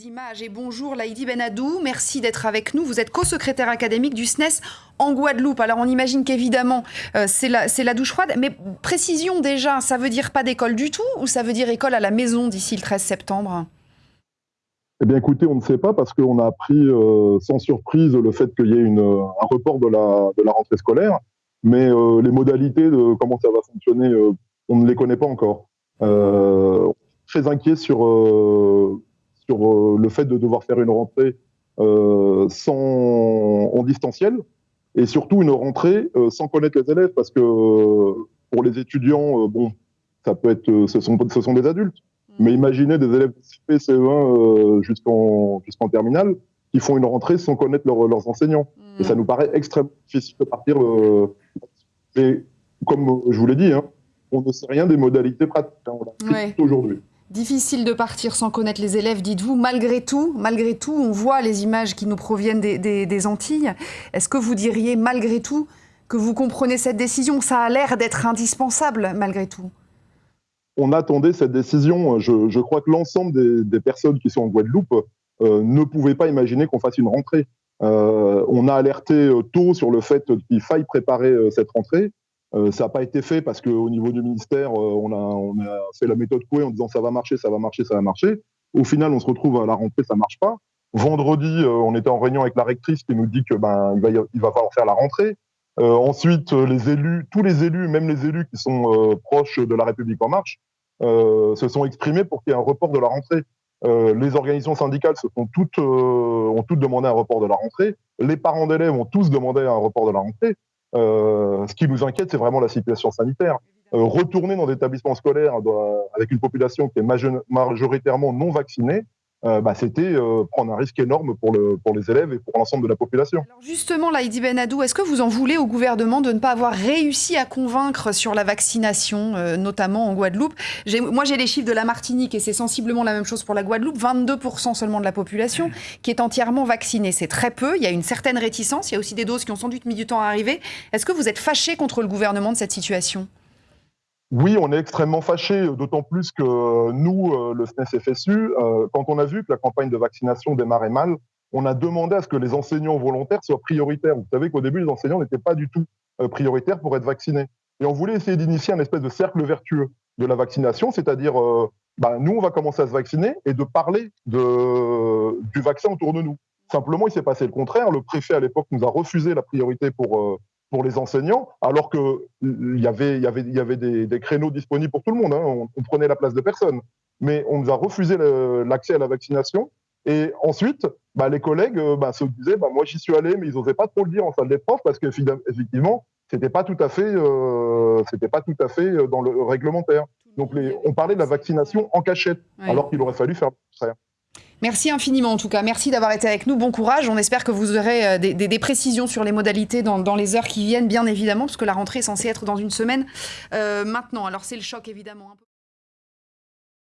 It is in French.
Images et bonjour Laïdi Benadou, merci d'être avec nous. Vous êtes co-secrétaire académique du SNES en Guadeloupe. Alors on imagine qu'évidemment euh, c'est la, douche froide, mais précision déjà, ça veut dire pas d'école du tout ou ça veut dire école à la maison d'ici le 13 septembre? Eh bien écoutez, on ne sait pas parce qu'on a appris euh, sans surprise le fait qu'il y ait un report de la, rentrée scolaire, mais euh, les modalités de comment ça va fonctionner, on ne les connaît pas encore. Très inquiet sur sur euh, le fait de devoir faire une rentrée euh, sans, en distanciel et surtout une rentrée euh, sans connaître les élèves parce que pour les étudiants, bon, ça peut être, ce sont, ce sont des adultes. Mm. Mais imaginez des élèves de CP, CE1 jusqu'en jusqu'en terminale qui font une rentrée sans connaître leurs enseignants. Mm. Et ça nous paraît extrêmement difficile de partir. Mais comme je vous l'ai dit, hein, on ne sait rien des modalités pratiques. Hein, ouais. aujourd'hui. Difficile de partir sans connaître les élèves, dites-vous. Malgré tout, malgré tout, on voit les images qui nous proviennent des, Antilles. Est-ce que vous diriez, malgré tout, que vous comprenez cette décision? Ça a l'air d'être indispensable, malgré tout. On attendait cette décision. Je, crois que l'ensemble des, personnes qui sont en Guadeloupe euh, ne pouvaient pas imaginer qu'on fasse une rentrée. Euh, on a alerté tôt sur le fait qu'il faille préparer euh, cette rentrée. Euh, ça n'a pas été fait parce qu'au niveau du ministère, euh, on, a, fait la méthode Coué en disant ça va marcher, ça va marcher, ça va marcher. Au final, on se retrouve à la rentrée, ça marche pas. Vendredi, euh, on était en réunion avec la rectrice qui nous dit que ben il va, il va falloir faire la rentrée. Ensuite, tous les élus, même les élus qui sont proches de la République en marche, se sont exprimés pour qu'il y ait un report de la rentrée. les organisations syndicales se sont toutes, ont toutes demandé un report de la rentrée. Les parents d'élèves ont tous demandé un report de la rentrée. Euh, ce qui nous inquiète, c'est vraiment la situation sanitaire. Euh, retourner dans des établissements scolaires doit, avec une population qui est majoritairement non vaccinée, euh, bah, c'était euh, prendre un risque énorme pour, le, pour les élèves et pour l'ensemble de la population. Justement, Laïdi Benadou, est-ce que vous en voulez au gouvernement de ne pas avoir réussi à convaincre sur la vaccination, euh, notamment en Guadeloupe? Moi, j'ai les chiffres de la Martinique et c'est sensiblement la même chose pour la Guadeloupe. 22% seulement de la population qui est entièrement vaccinée. C'est très peu. Il y a une certaine réticence. Il y a aussi des doses qui ont sans doute mis du temps à arriver. Est-ce que vous êtes fâché contre le gouvernement de cette situation? Oui, on est extrêmement fâché, d'autant plus que nous, euh, le SNES-FSU, euh, quand on a vu que la campagne de vaccination démarrait mal, on a demandé à ce que les enseignants volontaires soient prioritaires. Vous savez qu'au début, les enseignants n'étaient pas du tout euh, prioritaires pour être vaccinés. Et on voulait essayer d'initier un espèce de cercle vertueux de la vaccination, c'est-à-dire, bah, nous, on va commencer à se vacciner et de parler du vaccin autour de nous. Simplement, il s'est passé le contraire. Le préfet, à l'époque, nous a refusé la priorité pour pour les enseignants, alors qu'il y avait, y avait, y avait des, des, créneaux disponibles pour tout le monde. Hein. On, on, prenait la place de personne. Mais on nous a refusé l'accès à la vaccination. Et ensuite, bah, les collègues bah, se disaient bah, Moi, j'y suis allé, mais ils n'osaient pas trop le dire en salle des profs parce qu'effectivement, c'était pas tout à fait, euh, c'était pas tout à fait euh, dans le réglementaire. Donc, les, on parlait de la vaccination en cachette, ouais. alors qu'il aurait fallu faire le contraire. Merci infiniment en tout cas. Merci d'avoir été avec nous. Bon courage. On espère que vous aurez euh, des, précisions sur les modalités dans, dans, les heures qui viennent, bien évidemment, parce que la rentrée est censée être dans une semaine euh, maintenant. Alors c'est le choc évidemment.